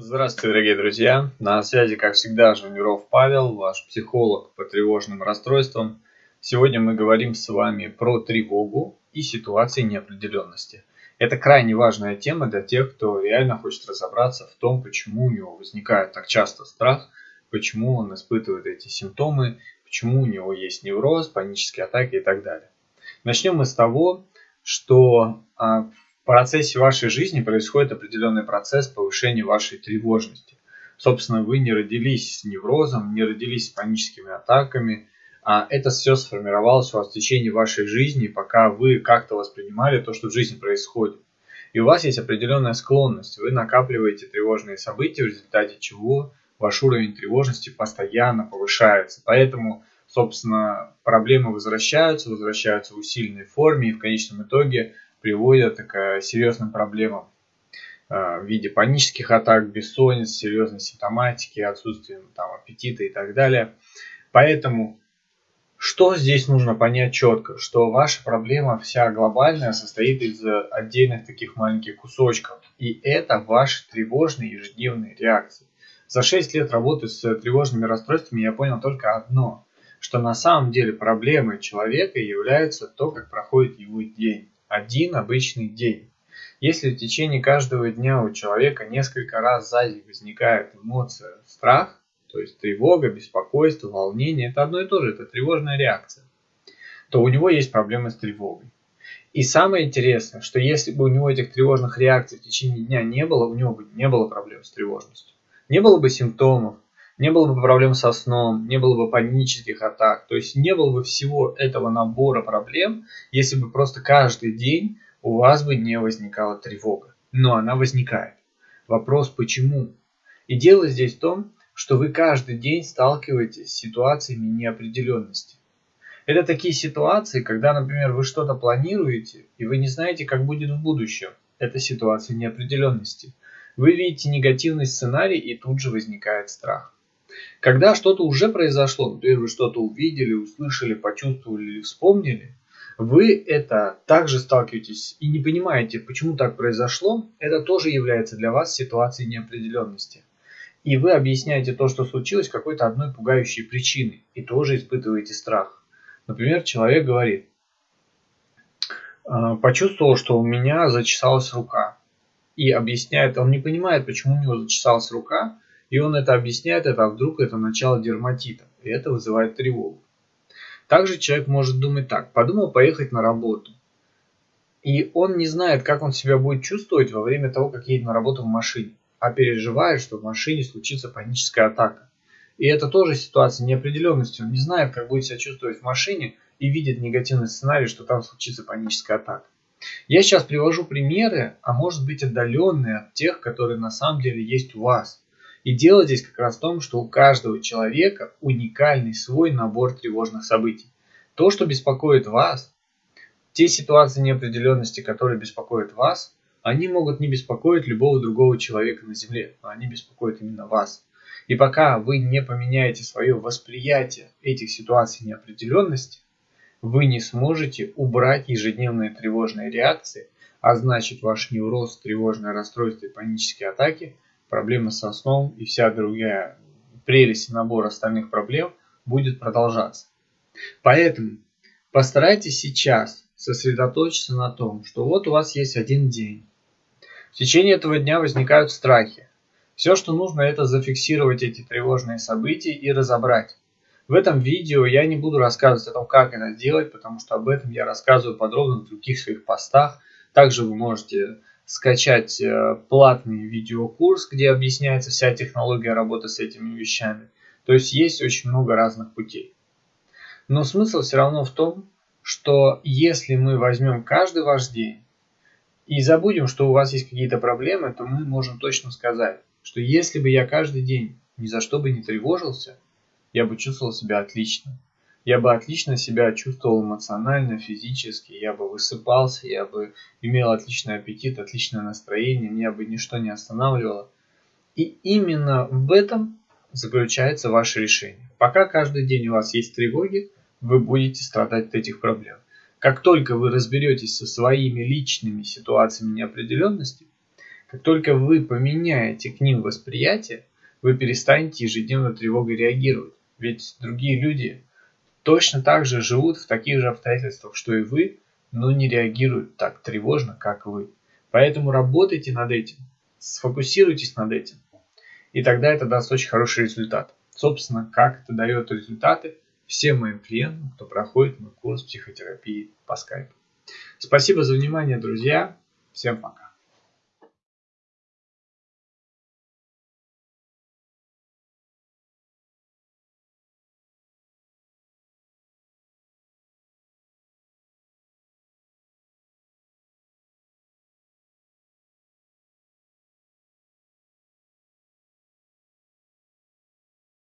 Здравствуйте, дорогие друзья! На связи, как всегда, Жуниров Павел, ваш психолог по тревожным расстройствам. Сегодня мы говорим с вами про тревогу и ситуации неопределенности. Это крайне важная тема для тех, кто реально хочет разобраться в том, почему у него возникает так часто страх, почему он испытывает эти симптомы, почему у него есть невроз, панические атаки и так далее. Начнем мы с того, что а, процессе вашей жизни происходит определенный процесс повышения вашей тревожности. Собственно, вы не родились с неврозом, не родились с паническими атаками, а это все сформировалось у вас в течение вашей жизни, пока вы как-то воспринимали то, что в жизни происходит. И у вас есть определенная склонность, вы накапливаете тревожные события, в результате чего ваш уровень тревожности постоянно повышается. Поэтому, собственно, проблемы возвращаются, возвращаются в усиленной форме, и в конечном итоге приводят к серьезным проблемам э, в виде панических атак, бессонниц, серьезной симптоматики, отсутствия там, аппетита и так далее. Поэтому что здесь нужно понять четко, что ваша проблема вся глобальная состоит из отдельных таких маленьких кусочков. И это ваши тревожные ежедневные реакции. За 6 лет работы с тревожными расстройствами я понял только одно, что на самом деле проблемой человека является то, как проходит его день один обычный день. Если в течение каждого дня у человека несколько раз сзади возникает эмоция страх, то есть тревога, беспокойство, волнение, это одно и то же, это тревожная реакция, то у него есть проблемы с тревогой. И самое интересное, что если бы у него этих тревожных реакций в течение дня не было, у него бы не было проблем с тревожностью. Не было бы симптомов, не было бы проблем со сном, не было бы панических атак, то есть не было бы всего этого набора проблем, если бы просто каждый день у вас бы не возникала тревога. Но она возникает. Вопрос почему? И дело здесь в том, что вы каждый день сталкиваетесь с ситуациями неопределенности. Это такие ситуации, когда, например, вы что-то планируете, и вы не знаете, как будет в будущем. Это ситуация неопределенности. Вы видите негативный сценарий, и тут же возникает страх. Когда что-то уже произошло, например, вы что-то увидели, услышали, почувствовали или вспомнили, вы это также сталкиваетесь и не понимаете, почему так произошло, это тоже является для вас ситуацией неопределенности. И вы объясняете то, что случилось, какой-то одной пугающей причиной, и тоже испытываете страх. Например, человек говорит, «А, почувствовал, что у меня зачесалась рука. И объясняет, он не понимает, почему у него зачесалась рука, и он это объясняет, это а вдруг это начало дерматита, и это вызывает тревогу. Также человек может думать так, подумал поехать на работу, и он не знает, как он себя будет чувствовать во время того, как едет на работу в машине, а переживает, что в машине случится паническая атака. И это тоже ситуация неопределенности. Он не знает, как будет себя чувствовать в машине и видит негативный сценарий, что там случится паническая атака. Я сейчас привожу примеры, а может быть отдаленные от тех, которые на самом деле есть у вас. И дело здесь как раз в том, что у каждого человека уникальный свой набор тревожных событий. То, что беспокоит вас, те ситуации неопределенности, которые беспокоят вас, они могут не беспокоить любого другого человека на Земле, но они беспокоят именно вас. И пока вы не поменяете свое восприятие этих ситуаций неопределенности, вы не сможете убрать ежедневные тревожные реакции, а значит ваш невроз, тревожное расстройство и панические атаки – проблемы со сном и вся другая прелесть набора остальных проблем будет продолжаться. Поэтому постарайтесь сейчас сосредоточиться на том, что вот у вас есть один день. В течение этого дня возникают страхи. Все, что нужно, это зафиксировать эти тревожные события и разобрать. В этом видео я не буду рассказывать о том, как это сделать, потому что об этом я рассказываю подробно в других своих постах. Также вы можете скачать э, платный видеокурс, где объясняется вся технология работы с этими вещами. То есть есть очень много разных путей. Но смысл все равно в том, что если мы возьмем каждый ваш день и забудем, что у вас есть какие-то проблемы, то мы можем точно сказать, что если бы я каждый день ни за что бы не тревожился, я бы чувствовал себя отлично я бы отлично себя чувствовал эмоционально, физически, я бы высыпался, я бы имел отличный аппетит, отличное настроение, меня бы ничто не останавливало. И именно в этом заключается ваше решение. Пока каждый день у вас есть тревоги, вы будете страдать от этих проблем. Как только вы разберетесь со своими личными ситуациями неопределенности, Как только вы поменяете к ним восприятие, вы перестанете ежедневно тревогой реагировать. Ведь другие люди точно так же живут в таких же обстоятельствах, что и вы, но не реагируют так тревожно, как вы. Поэтому работайте над этим, сфокусируйтесь над этим, и тогда это даст очень хороший результат. Собственно, как это дает результаты всем моим клиентам, кто проходит мой курс психотерапии по скайпу. Спасибо за внимание, друзья. Всем пока.